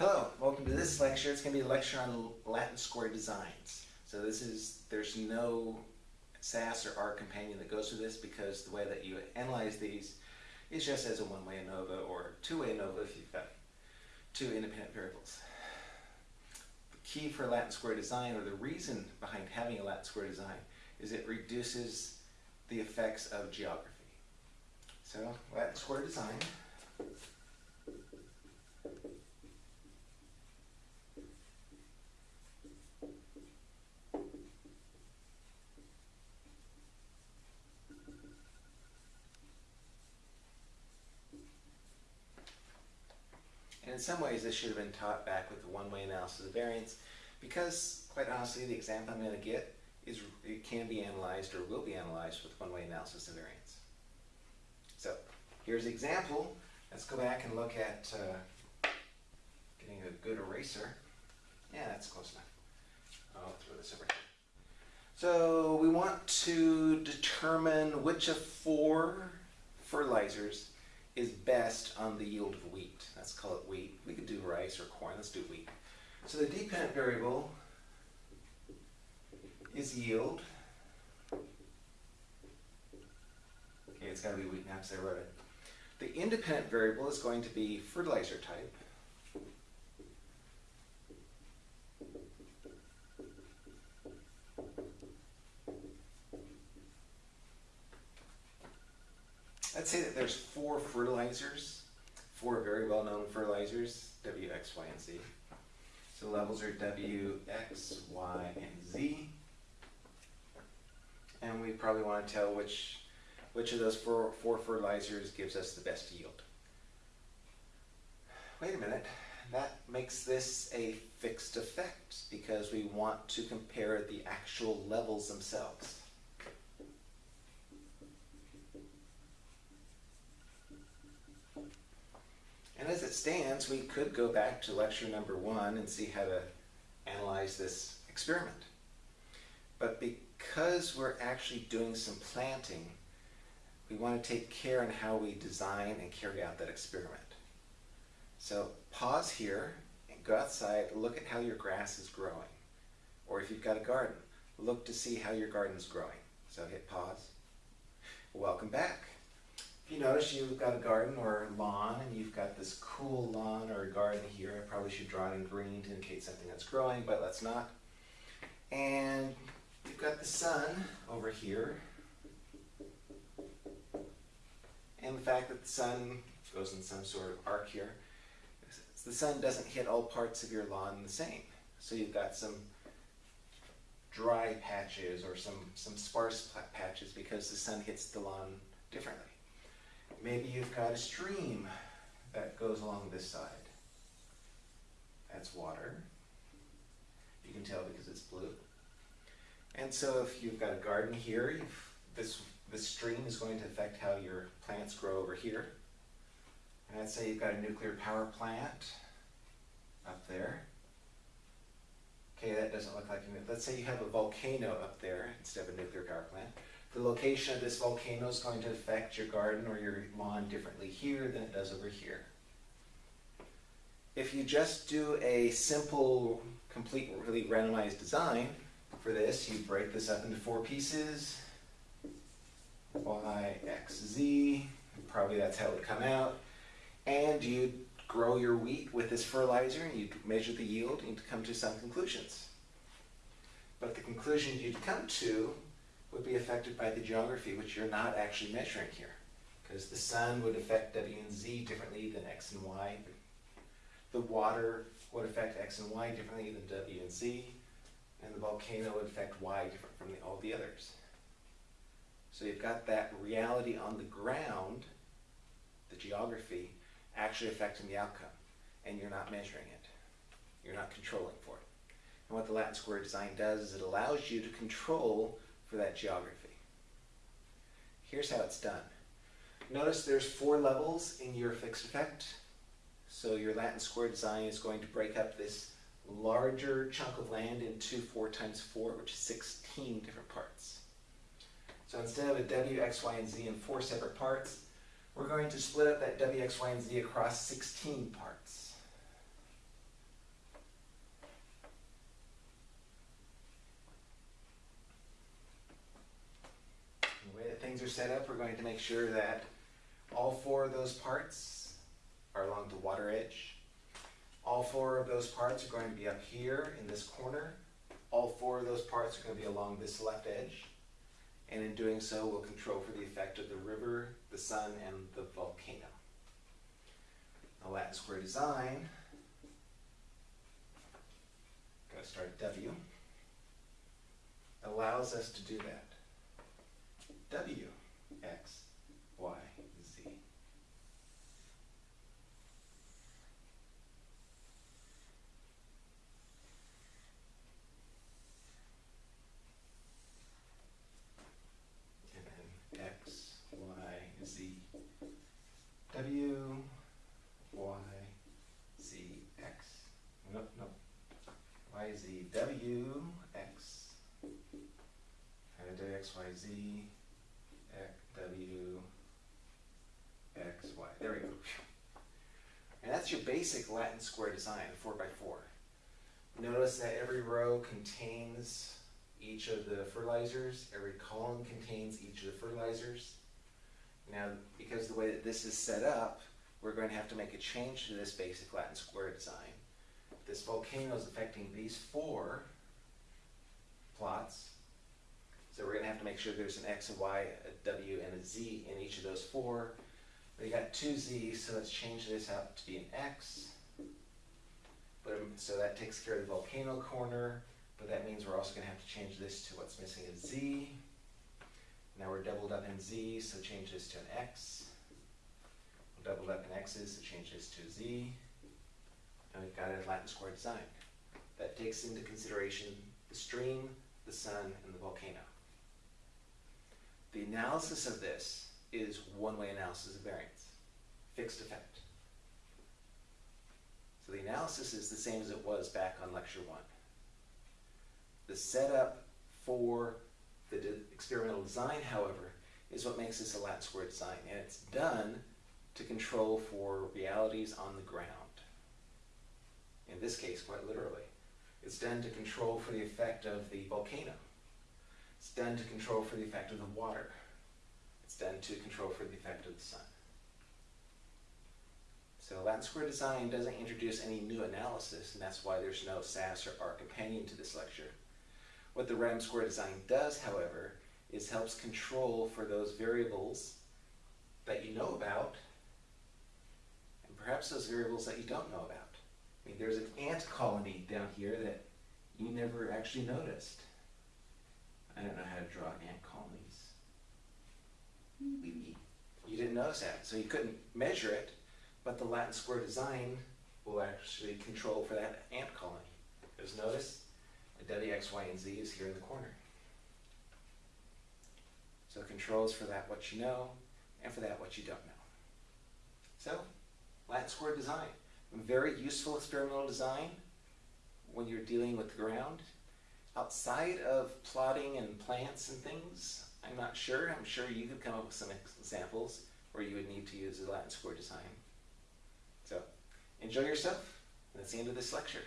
Hello, welcome to this lecture. It's going to be a lecture on Latin square designs. So this is, there's no SAS or R companion that goes with this because the way that you analyze these is just as a one-way ANOVA or two-way ANOVA if you've got two independent variables. The key for Latin square design, or the reason behind having a Latin square design, is it reduces the effects of geography. So Latin square design And in some ways, this should have been taught back with the one-way analysis of variance, because, quite honestly, the example I'm going to get is it can be analyzed or will be analyzed with one-way analysis of variance. So, here's the example. Let's go back and look at uh, getting a good eraser. Yeah, that's close enough. I'll throw this over here. So we want to determine which of four fertilizers is best on the yield of wheat. Let's call it wheat. We could do rice or corn. Let's do wheat. So the dependent variable is yield. Okay, it's got to be wheat now because I wrote it. The independent variable is going to be fertilizer type. Let's say that there's four fertilizers, four very well-known fertilizers, W, X, Y, and Z. So levels are W, X, Y, and Z. And we probably want to tell which, which of those four, four fertilizers gives us the best yield. Wait a minute, that makes this a fixed effect because we want to compare the actual levels themselves. And as it stands, we could go back to lecture number one and see how to analyze this experiment. But because we're actually doing some planting, we want to take care in how we design and carry out that experiment. So pause here and go outside, look at how your grass is growing. Or if you've got a garden, look to see how your garden is growing. So hit pause. Welcome back. You notice you've got a garden or a lawn and you've got this cool lawn or a garden here, I probably should draw it in green to indicate something that's growing, but let's not. And you've got the sun over here. And the fact that the sun goes in some sort of arc here, the sun doesn't hit all parts of your lawn the same. So you've got some dry patches or some, some sparse patches because the sun hits the lawn differently. Maybe you've got a stream that goes along this side. That's water. You can tell because it's blue. And so if you've got a garden here, this, this stream is going to affect how your plants grow over here. And let's say you've got a nuclear power plant up there. Okay, that doesn't look like a, let's say you have a volcano up there instead of a nuclear power plant. The location of this volcano is going to affect your garden or your lawn differently here than it does over here. If you just do a simple, completely randomized design for this, you break this up into four pieces, y, x, z, probably that's how it would come out, and you grow your wheat with this fertilizer and you measure the yield and you come to some conclusions. But the conclusion you'd come to would be affected by the geography, which you're not actually measuring here. Because the sun would affect W and Z differently than X and Y. The water would affect X and Y differently than W and Z. And the volcano would affect Y different from the, all the others. So you've got that reality on the ground, the geography, actually affecting the outcome. And you're not measuring it. You're not controlling for it. And what the Latin square design does is it allows you to control for that geography. Here's how it's done. Notice there's four levels in your fixed effect. So your Latin square design is going to break up this larger chunk of land into 4 times 4, which is 16 different parts. So instead of a W, X, Y, and Z in four separate parts, we're going to split up that W, X, Y, and Z across 16 parts. That things are set up, we're going to make sure that all four of those parts are along the water edge. All four of those parts are going to be up here in this corner. All four of those parts are going to be along this left edge. And in doing so, we'll control for the effect of the river, the sun, and the volcano. The Latin square design, gotta start at W, allows us to do that. W, X, Y, Z. And then X, Y, Z. W, Y, Z, X. Nope, nope. Y, Z, W, X. And then X, Y, Z, X, W, X, Y. There we go. And that's your basic Latin square design, four by four. Notice that every row contains each of the fertilizers, every column contains each of the fertilizers. Now, because the way that this is set up, we're going to have to make a change to this basic Latin square design. This volcano is affecting these four plots. So we're going to have to make sure there's an X, and Y, a W, and a Z in each of those four. We got two Z's, so let's change this out to be an X. But, so that takes care of the volcano corner, but that means we're also going to have to change this to what's missing a Z. Now we're doubled up in Z, so change this to an X. We're doubled up in X's, so change this to Z. And we've got a Latin square design. That takes into consideration the stream, the sun, and the volcano. The analysis of this is one-way analysis of variance, fixed effect. So the analysis is the same as it was back on lecture one. The setup for the de- experimental design, however, is what makes this a Latin square design, and it's done to control for realities on the ground. In this case, quite literally. It's done to control for the effect of the volcano. It's done to control for the effect of the water. It's done to control for the effect of the sun. So Latin square design doesn't introduce any new analysis, and that's why there's no SAS or R companion to this lecture. What the random square design does, however, is helps control for those variables that you know about, and perhaps those variables that you don't know about. I mean, there's an ant colony down here that you never actually noticed. I don't know how to draw ant colonies. You didn't notice that, so you couldn't measure it, but the Latin square design will actually control for that ant colony. Because notice, the W, X, Y, and Z is here in the corner. So controls for that what you know, and for that what you don't know. So, Latin square design. Very useful experimental design when you're dealing with the ground. Outside of plotting and plants and things, I'm not sure. I'm sure you could come up with some examples where you would need to use a Latin square design. So, enjoy yourself. That's the end of this lecture.